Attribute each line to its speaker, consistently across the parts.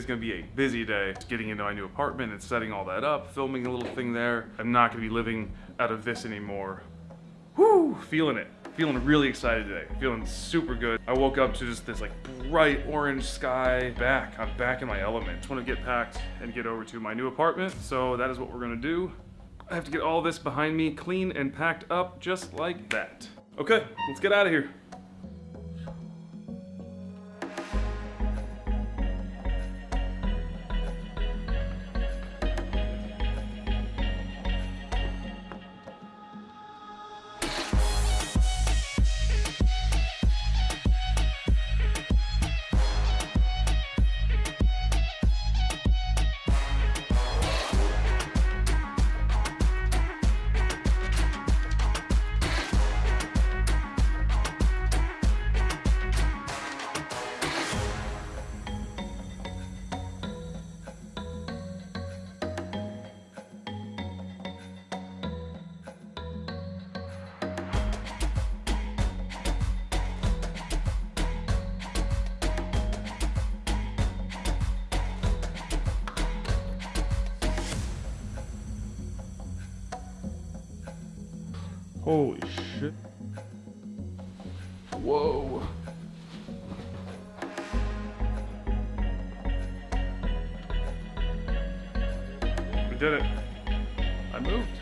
Speaker 1: Today's gonna be a busy day. Getting into my new apartment and setting all that up, filming a little thing there. I'm not gonna be living out of this anymore. Whoo, feeling it. Feeling really excited today. Feeling super good. I woke up to just this like bright orange sky. Back, I'm back in my element. Just wanna get packed and get over to my new apartment. So that is what we're gonna do. I have to get all this behind me, clean and packed up just like that. Okay, let's get out of here. Holy shit. Whoa. We did it. I moved.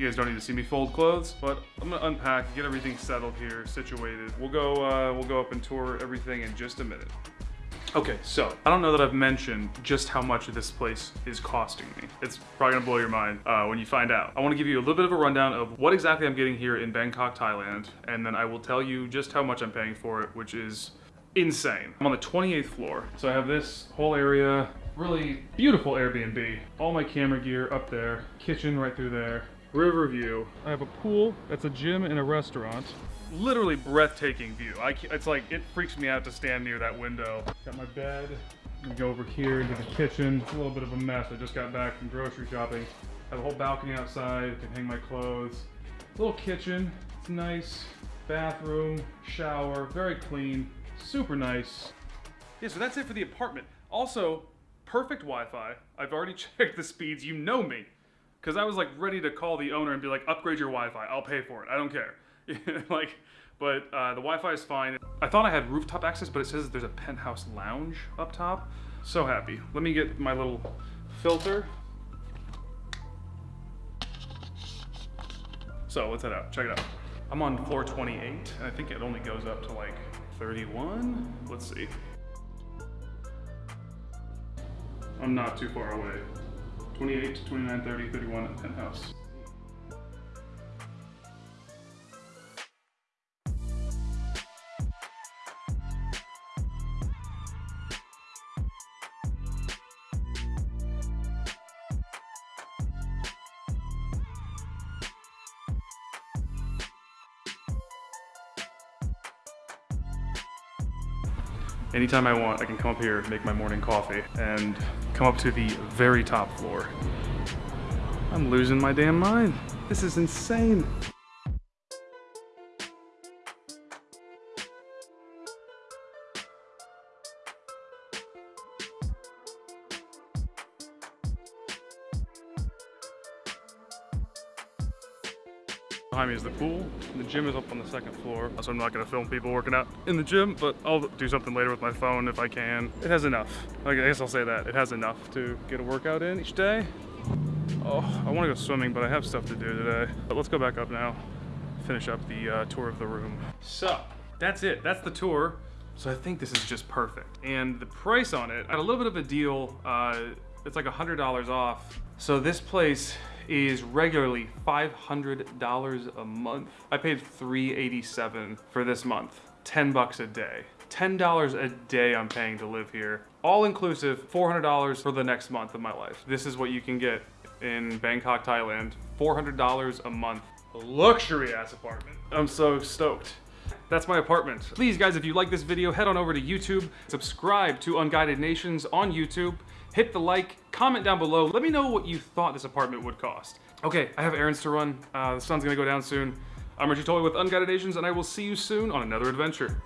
Speaker 1: You guys don't need to see me fold clothes, but I'm gonna unpack, get everything settled here, situated. We'll go, uh, we'll go up and tour everything in just a minute. Okay, so I don't know that I've mentioned just how much this place is costing me. It's probably gonna blow your mind uh, when you find out. I wanna give you a little bit of a rundown of what exactly I'm getting here in Bangkok, Thailand, and then I will tell you just how much I'm paying for it, which is insane. I'm on the 28th floor. So I have this whole area, really beautiful Airbnb. All my camera gear up there, kitchen right through there, river view. I have a pool, that's a gym and a restaurant. Literally breathtaking view. I, it's like, it freaks me out to stand near that window. Got my bed. Gonna go over here into the kitchen. It's a little bit of a mess. I just got back from grocery shopping. have a whole balcony outside. I can hang my clothes. Little kitchen. It's nice. Bathroom, shower, very clean, super nice. Yeah, so that's it for the apartment. Also, perfect Wi-Fi. I've already checked the speeds. You know me. Because I was like ready to call the owner and be like, upgrade your Wi-Fi. I'll pay for it. I don't care. like, but uh, the Wi-Fi is fine. I thought I had rooftop access, but it says there's a penthouse lounge up top. So happy. Let me get my little filter. So let's head out. Check it out. I'm on floor 28, and I think it only goes up to like 31. Let's see. I'm not too far away. 28, 29, 30, 31 at penthouse. Anytime I want, I can come up here, make my morning coffee, and come up to the very top floor. I'm losing my damn mind. This is insane. Behind me is the pool. The gym is up on the second floor. So I'm not gonna film people working out in the gym, but I'll do something later with my phone if I can. It has enough. I guess I'll say that. It has enough to get a workout in each day. Oh, I wanna go swimming, but I have stuff to do today. But let's go back up now, finish up the uh, tour of the room. So, that's it. That's the tour. So I think this is just perfect. And the price on it, I had a little bit of a deal. Uh, it's like $100 off. So this place is regularly $500 a month. I paid 387 for this month, 10 bucks a day. $10 a day I'm paying to live here. All inclusive, $400 for the next month of my life. This is what you can get in Bangkok, Thailand. $400 a month. Luxury ass apartment. I'm so stoked. That's my apartment. Please guys, if you like this video, head on over to YouTube, subscribe to Unguided Nations on YouTube, hit the like, comment down below, let me know what you thought this apartment would cost. Okay, I have errands to run. Uh, the sun's gonna go down soon. I'm Richie Tolley with Unguided Nations, and I will see you soon on another adventure.